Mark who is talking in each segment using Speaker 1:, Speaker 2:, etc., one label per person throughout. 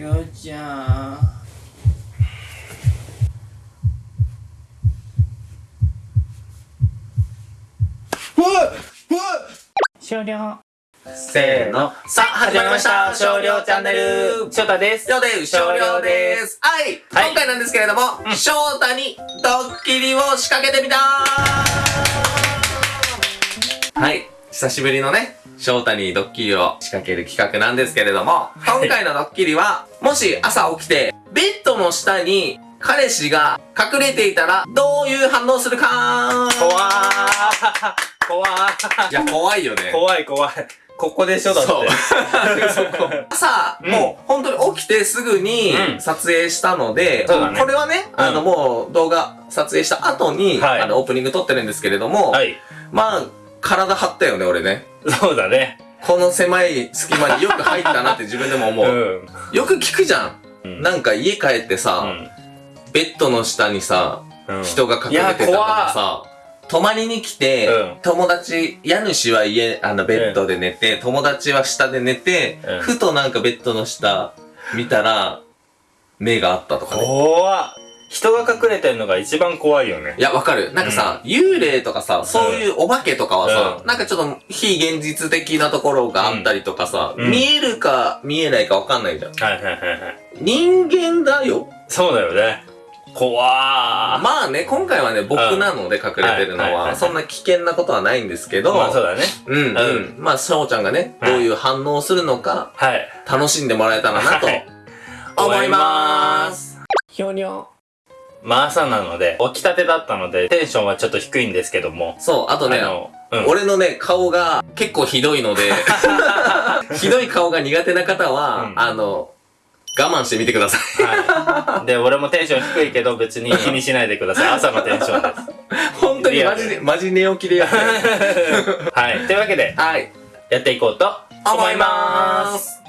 Speaker 1: ようちゃんうわっうわっ
Speaker 2: 終了
Speaker 1: せーの。さあ、始まりました。少量チャンネル。
Speaker 2: 翔太です
Speaker 1: よで少量です。はい。
Speaker 2: はい
Speaker 1: 今回なんですけれども、翔太にドッキリを仕掛けてみたはい。久しぶりのね、翔太にドッキリを仕掛ける企画なんですけれども、今回のドッキリは、もし朝起きて、ベッドの下に彼氏が隠れていたら、どういう反応するか？
Speaker 2: 怖ー。怖ー。
Speaker 1: いや、怖いよね。
Speaker 2: 怖い怖い。ここでしょだって。
Speaker 1: そう。そこ朝、
Speaker 2: うん。
Speaker 1: もう本当に起きてすぐに
Speaker 2: うん。
Speaker 1: 撮影したので、
Speaker 2: そうだね。
Speaker 1: これはね、あの
Speaker 2: うん
Speaker 1: もう動画撮影した後に、
Speaker 2: はい。
Speaker 1: あのオープニング撮ってるんですけれども、
Speaker 2: はい。
Speaker 1: まあ、体張ったよね、俺ね。
Speaker 2: そうだね。
Speaker 1: この狭い隙間によく入ったなって自分でも思う。
Speaker 2: ん。
Speaker 1: よく聞くじゃん。
Speaker 2: うん。
Speaker 1: なんか家帰ってさ、ベッドの下にさ、
Speaker 2: うん。
Speaker 1: 人が隠れてたとかさ、泊まりに来て、
Speaker 2: うん。
Speaker 1: 友達、家主は家、あの、ベッドで寝て、友達は下で寝て、
Speaker 2: うん。
Speaker 1: ふとなんかベッドの下見たら、目があったとかね。
Speaker 2: 怖っ人が隠れてんのが一番怖いよね。
Speaker 1: いや、わかる。なんかさ、幽霊とかさ、そういうお化けとかはさ、
Speaker 2: う
Speaker 1: なんかちょっと非現実的なところがあったりとかさ、
Speaker 2: うん。
Speaker 1: 見えるか見えないかわかんないじゃん。
Speaker 2: はいはいはいはい。
Speaker 1: 人間だよ。
Speaker 2: そうだよね。怖ー。
Speaker 1: まあね、今回はね、僕なので隠れてるのは、
Speaker 2: はいはいはいはい。
Speaker 1: そんな危険なことはないんですけど、
Speaker 2: まあそうだね。
Speaker 1: うんうん。
Speaker 2: う
Speaker 1: まあ、翔ちゃんがね、
Speaker 2: はい。
Speaker 1: どういう反応をするのか、
Speaker 2: はい。
Speaker 1: 楽しんでもらえたらなと
Speaker 2: はい。
Speaker 1: 思います。
Speaker 2: ひょにょまあ朝なので起きたてだったのでテンションはちょっと低いんですけども
Speaker 1: そう、あとね、
Speaker 2: あのうん
Speaker 1: 俺のね、顔が結構ひどいので、ひどい顔が苦手な方は、
Speaker 2: うん
Speaker 1: あの、我慢してみてください。
Speaker 2: はい。で、俺もテンション低いけど別に気にしないでください。朝のテンションです。
Speaker 1: 本当にマジで、マジ寝起きでやってる。
Speaker 2: はい。というわけで、
Speaker 1: はい。
Speaker 2: やっていこうと思います。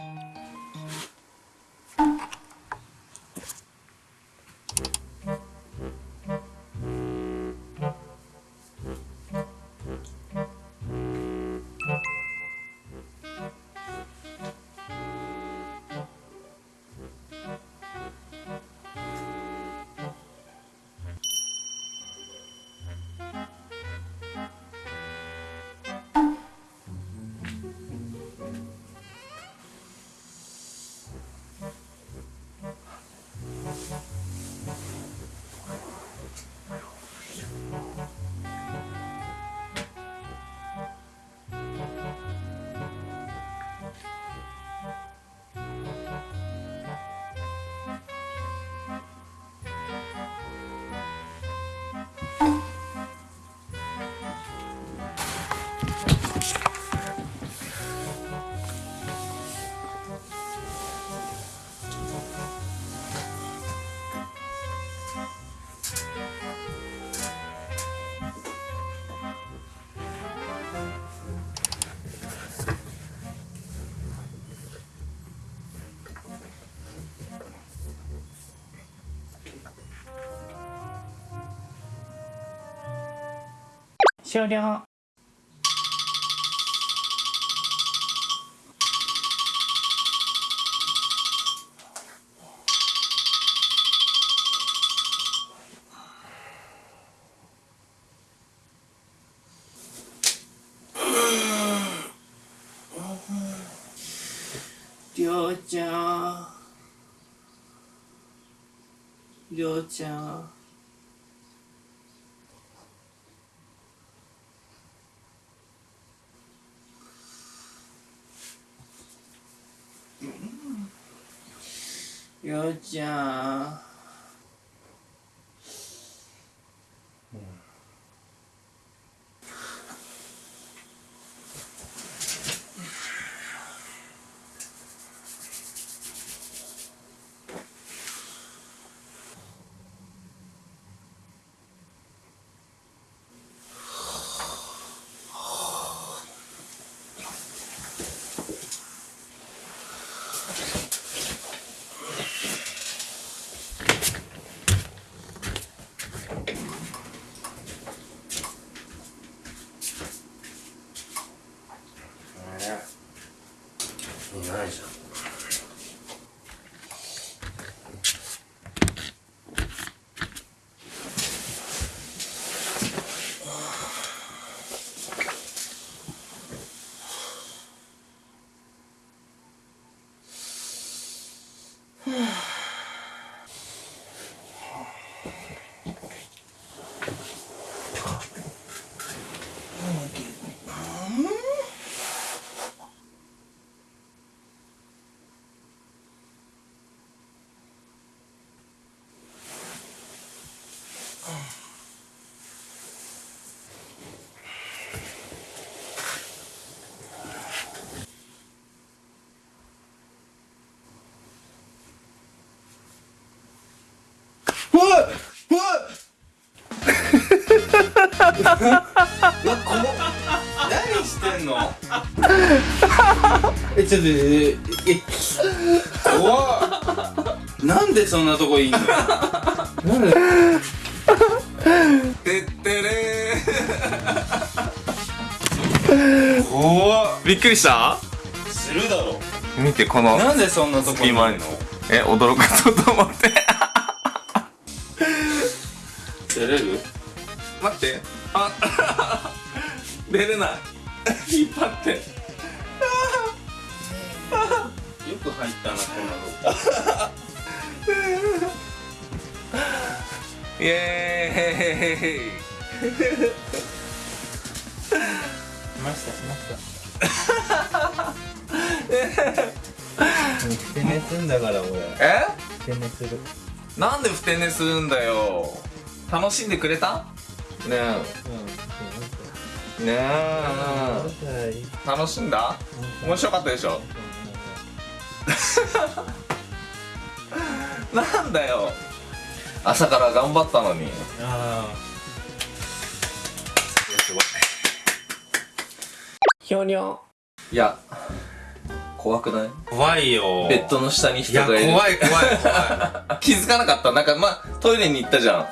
Speaker 2: 終了。
Speaker 1: りょうちゃん。りょうちゃん。りょうこ何してんの？
Speaker 3: えちょっとええ怖っ。なんでそんなとこいいの？なんで？
Speaker 1: てってれ
Speaker 3: 怖っ。
Speaker 1: びっくりした？
Speaker 3: するだろ。
Speaker 1: 見てこの
Speaker 3: なんでそんなとこに？いるの？
Speaker 1: え驚かそうと思って
Speaker 3: 出れ
Speaker 1: ない。引っ張って。
Speaker 3: よく入ったなこんなとこ
Speaker 1: イエーイ。
Speaker 3: しましたしました。ふて寝すんだから俺。
Speaker 1: え？
Speaker 3: ふて寝する。
Speaker 1: なんでふて寝するんだよ。楽しんでくれた？ねえねえ。楽しんだ？面白かったでしょ？なんだよ。朝から頑張ったのに。ひょにょいや怖くない？
Speaker 3: 怖いよ。
Speaker 1: ベッドの下に人がいる。
Speaker 3: 怖い怖い怖
Speaker 1: 気づかなかった？なんかまあトイレに行ったじゃん。
Speaker 3: い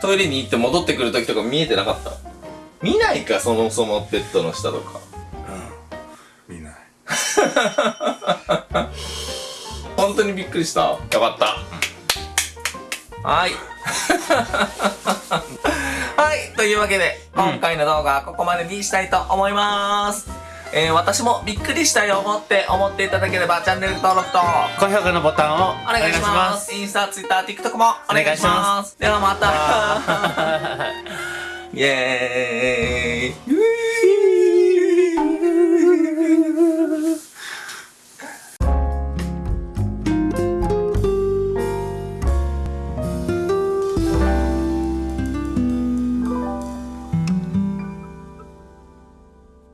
Speaker 1: トイレに行って戻ってくる時とか見えてなかった？見ないかそもそもベッドの下とか。
Speaker 3: うん。見ない。
Speaker 1: 本当にびっくりした。よかった。はい。はい。というわけで、
Speaker 3: うん。
Speaker 1: 今回の動画はここまでにしたいと思います。えー、私もびっくりしたよ思って思っていただければチャンネル登録と
Speaker 3: 高評価のボタンを
Speaker 1: お願いします。インスタ、ツイッター、TikTok もお願いします。ではまた イエーイ